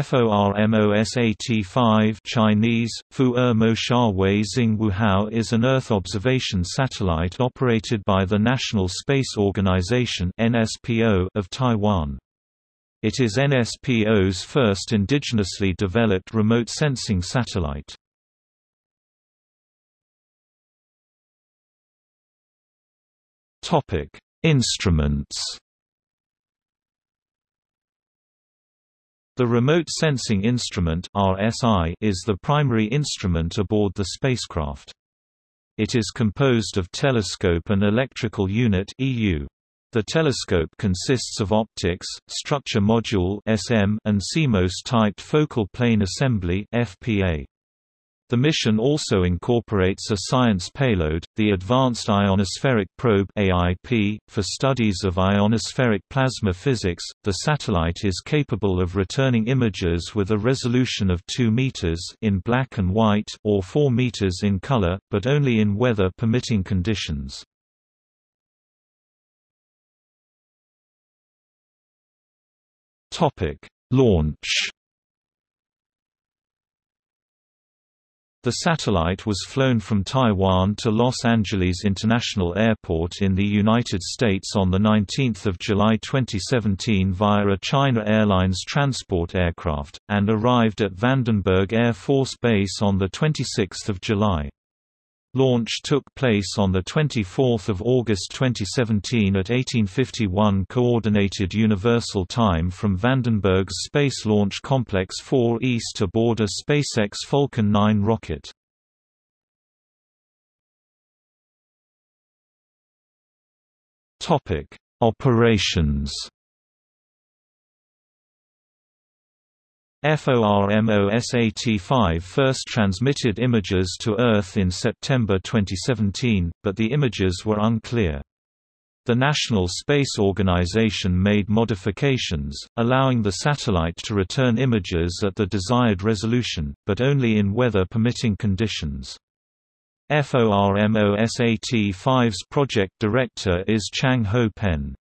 FORMOSAT-5 Chinese, Fu Er Sha Wei Xing Wuhao is an Earth observation satellite operated by the National Space Organization of Taiwan. It is NSPO's first indigenously developed remote sensing satellite. Instruments The Remote Sensing Instrument (RSI) is the primary instrument aboard the spacecraft. It is composed of telescope and electrical unit (EU). The telescope consists of optics, structure module (SM), and CMOS-typed focal plane assembly (FPA). The mission also incorporates a science payload, the Advanced Ionospheric Probe (AIP), for studies of ionospheric plasma physics. The satellite is capable of returning images with a resolution of 2 meters in black and white or 4 meters in color, but only in weather permitting conditions. Topic: Launch The satellite was flown from Taiwan to Los Angeles International Airport in the United States on 19 July 2017 via a China Airlines transport aircraft, and arrived at Vandenberg Air Force Base on 26 July. Launch took place on 24 August 2017 at 1851 Coordinated Universal Time from Vandenberg's Space Launch Complex 4 East aboard a SpaceX Falcon 9 rocket. Operations FORMOSAT-5 first transmitted images to Earth in September 2017, but the images were unclear. The National Space Organization made modifications, allowing the satellite to return images at the desired resolution, but only in weather-permitting conditions. FORMOSAT-5's project director is Chang Ho Pen.